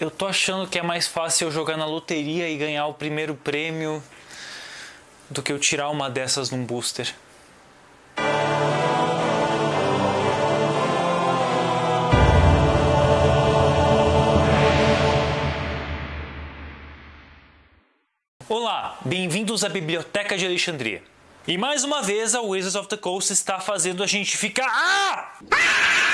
Eu tô achando que é mais fácil eu jogar na loteria e ganhar o primeiro prêmio do que eu tirar uma dessas num booster. Olá, bem-vindos à Biblioteca de Alexandria. E mais uma vez a Wizards of the Coast está fazendo a gente ficar. Ah!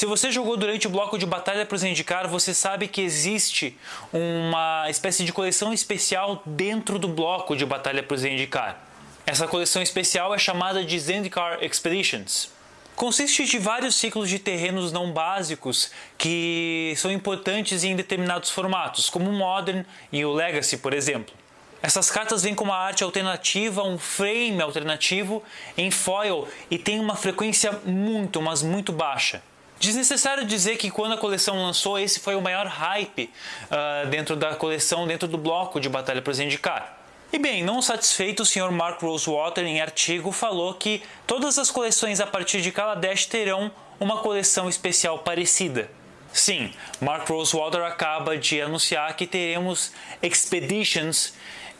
Se você jogou durante o bloco de Batalha para Zendikar, você sabe que existe uma espécie de coleção especial dentro do bloco de Batalha para Zendikar. Essa coleção especial é chamada de Zendikar Expeditions. Consiste de vários ciclos de terrenos não básicos que são importantes em determinados formatos, como o Modern e o Legacy, por exemplo. Essas cartas vêm com uma arte alternativa, um frame alternativo em foil e tem uma frequência muito, mas muito baixa. Desnecessário dizer que quando a coleção lançou, esse foi o maior hype uh, dentro da coleção, dentro do bloco de Batalha para Zendikar. E bem, não satisfeito, o Sr. Mark Rosewater, em artigo, falou que todas as coleções a partir de Kaladesh terão uma coleção especial parecida. Sim, Mark Rosewater acaba de anunciar que teremos Expeditions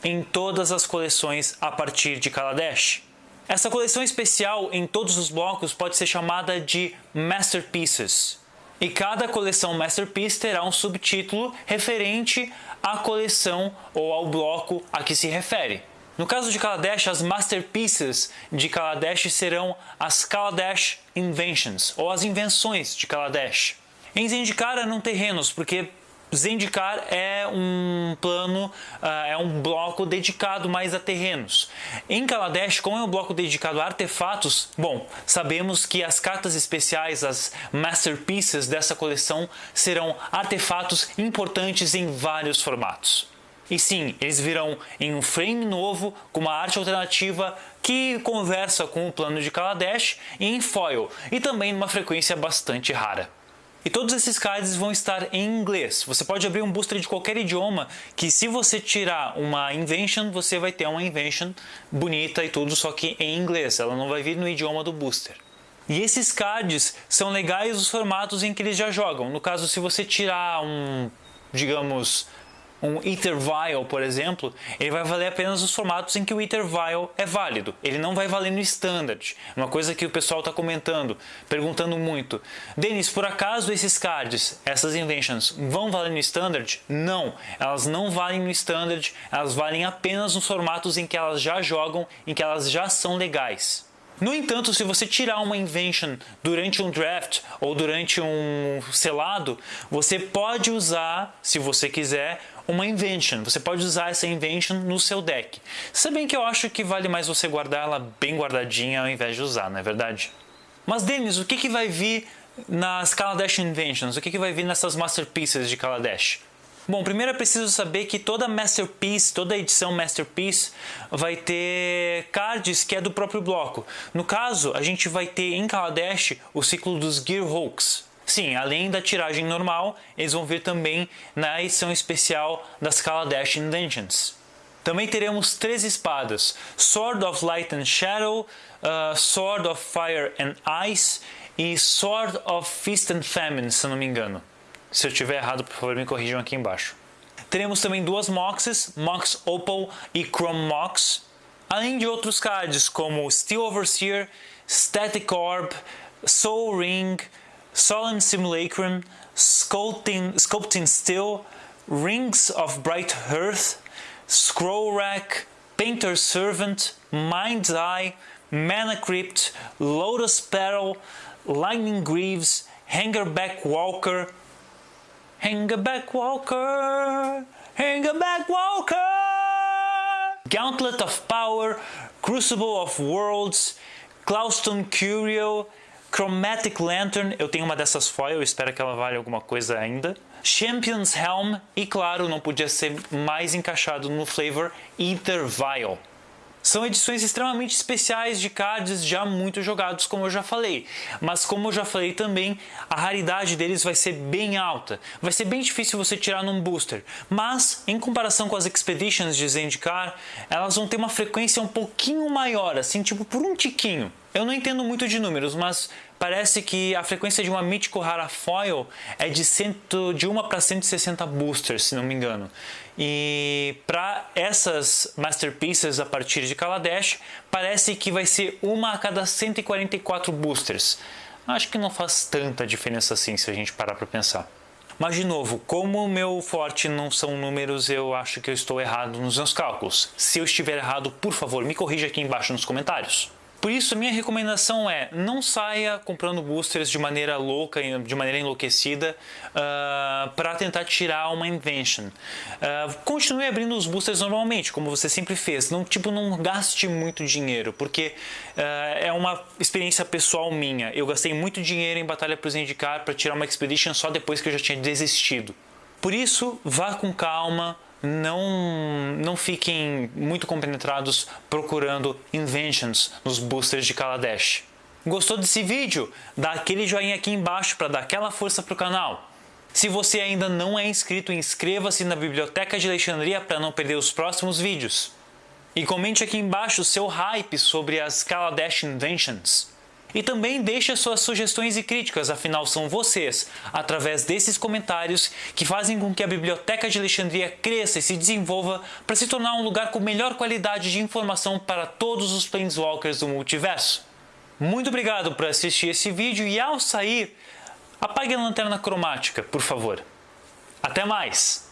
em todas as coleções a partir de Kaladesh. Essa coleção especial em todos os blocos pode ser chamada de Masterpieces. E cada coleção Masterpiece terá um subtítulo referente à coleção ou ao bloco a que se refere. No caso de Kaladesh, as Masterpieces de Kaladesh serão as Kaladesh Inventions, ou as invenções de Kaladesh. Em Zendikar eram terrenos, porque Zendikar é um plano, uh, é um bloco dedicado mais a terrenos. Em Kaladesh, como é um bloco dedicado a artefatos, bom, sabemos que as cartas especiais, as masterpieces dessa coleção, serão artefatos importantes em vários formatos. E sim, eles virão em um frame novo, com uma arte alternativa que conversa com o plano de Kaladesh e em foil, e também numa frequência bastante rara. E todos esses cards vão estar em inglês. Você pode abrir um booster de qualquer idioma, que se você tirar uma invention, você vai ter uma invention bonita e tudo, só que em inglês. Ela não vai vir no idioma do booster. E esses cards são legais os formatos em que eles já jogam. No caso, se você tirar um, digamos, um Vial, por exemplo, ele vai valer apenas os formatos em que o Vial é válido. Ele não vai valer no Standard. Uma coisa que o pessoal está comentando, perguntando muito. Denis, por acaso esses cards, essas inventions, vão valer no Standard? Não, elas não valem no Standard, elas valem apenas nos formatos em que elas já jogam, em que elas já são legais. No entanto, se você tirar uma invention durante um draft ou durante um selado, você pode usar, se você quiser, uma invention. Você pode usar essa invention no seu deck. Se bem que eu acho que vale mais você guardar ela bem guardadinha ao invés de usar, não é verdade? Mas Denis, o que, que vai vir nas Kaladesh Inventions? O que, que vai vir nessas Masterpieces de Kaladesh? Bom, primeiro é preciso saber que toda Masterpiece, toda edição Masterpiece vai ter cards que é do próprio bloco. No caso, a gente vai ter em Kaladesh o ciclo dos Gearhulks. Sim, além da tiragem normal, eles vão vir também na edição especial das Kaladesh Inventions. Também teremos três espadas, Sword of Light and Shadow, uh, Sword of Fire and Ice e Sword of Feast and Famine, se não me engano. Se eu estiver errado, por favor, me corrijam aqui embaixo. Teremos também duas Moxes, Mox Opal e Chrome Mox, além de outros cards como Steel Overseer, Static Orb, Soul Ring, Solemn Simulacrum, Sculpting, Sculpting Steel, Rings of Bright hearth, Scroll Rack, Painter's Servant, Mind's Eye, Mana Crypt, Lotus Petal, Lightning Greaves, Hangerback Walker, Hangerback Walker, Hangerback Walker, Gauntlet of Power, Crucible of Worlds, Clouston Curio, Chromatic Lantern, eu tenho uma dessas foil, espero que ela valha alguma coisa ainda. Champion's Helm e claro, não podia ser mais encaixado no flavor Ether Vial. São edições extremamente especiais de cards já muito jogados, como eu já falei. Mas como eu já falei também, a raridade deles vai ser bem alta. Vai ser bem difícil você tirar num booster. Mas, em comparação com as Expeditions de Zendikar, elas vão ter uma frequência um pouquinho maior, assim, tipo por um tiquinho. Eu não entendo muito de números, mas parece que a frequência de uma Mítico Rara Foil é de, cento, de 1 para 160 boosters, se não me engano. E para essas Masterpieces a partir de Kaladesh, parece que vai ser uma a cada 144 boosters. Acho que não faz tanta diferença assim se a gente parar para pensar. Mas de novo, como o meu forte não são números, eu acho que eu estou errado nos meus cálculos. Se eu estiver errado, por favor, me corrija aqui embaixo nos comentários. Por isso, minha recomendação é não saia comprando boosters de maneira louca, de maneira enlouquecida, uh, ah, para tentar tirar uma invention. Uh, continue abrindo os boosters normalmente, como você sempre fez. Não, tipo, não gaste muito dinheiro, porque uh, é uma experiência pessoal minha. Eu gastei muito dinheiro em Batalha para Zendikar para tirar uma Expedition só depois que eu já tinha desistido. Por isso, vá com calma, não, não fiquem muito compenetrados procurando inventions nos boosters de Kaladesh. Gostou desse vídeo? Dá aquele joinha aqui embaixo para dar aquela força para o canal. Se você ainda não é inscrito, inscreva-se na Biblioteca de Alexandria para não perder os próximos vídeos. E comente aqui embaixo seu hype sobre as Kaladesh Inventions. E também deixe suas sugestões e críticas, afinal são vocês, através desses comentários, que fazem com que a Biblioteca de Alexandria cresça e se desenvolva para se tornar um lugar com melhor qualidade de informação para todos os Planeswalkers do multiverso. Muito obrigado por assistir esse vídeo e ao sair, apague a lanterna cromática, por favor. Até mais!